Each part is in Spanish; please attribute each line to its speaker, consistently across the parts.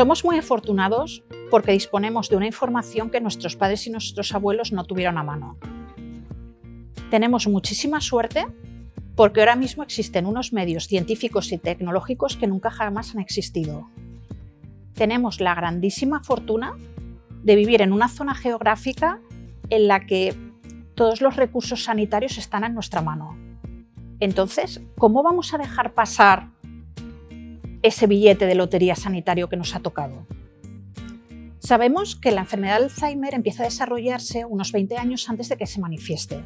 Speaker 1: Somos muy afortunados porque disponemos de una información que nuestros padres y nuestros abuelos no tuvieron a mano. Tenemos muchísima suerte porque ahora mismo existen unos medios científicos y tecnológicos que nunca jamás han existido. Tenemos la grandísima fortuna de vivir en una zona geográfica en la que todos los recursos sanitarios están en nuestra mano. Entonces, ¿cómo vamos a dejar pasar ese billete de lotería sanitario que nos ha tocado? Sabemos que la enfermedad de Alzheimer empieza a desarrollarse unos 20 años antes de que se manifieste.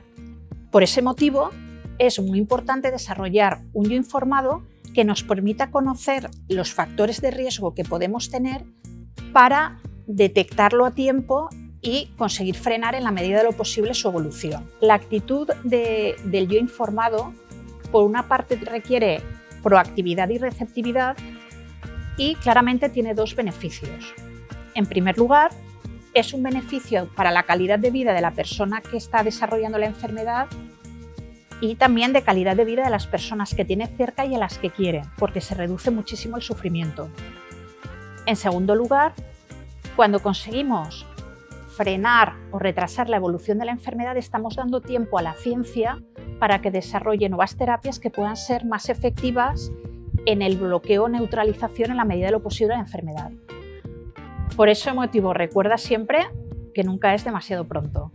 Speaker 1: Por ese motivo, es muy importante desarrollar un yo informado que nos permita conocer los factores de riesgo que podemos tener para detectarlo a tiempo y conseguir frenar en la medida de lo posible su evolución. La actitud del yo informado, por una parte, requiere proactividad y receptividad y claramente tiene dos beneficios. En primer lugar, es un beneficio para la calidad de vida de la persona que está desarrollando la enfermedad y también de calidad de vida de las personas que tiene cerca y a las que quiere, porque se reduce muchísimo el sufrimiento. En segundo lugar, cuando conseguimos frenar o retrasar la evolución de la enfermedad, estamos dando tiempo a la ciencia para que desarrolle nuevas terapias que puedan ser más efectivas en el bloqueo o neutralización en la medida de lo posible de la enfermedad. Por ese motivo, recuerda siempre que nunca es demasiado pronto.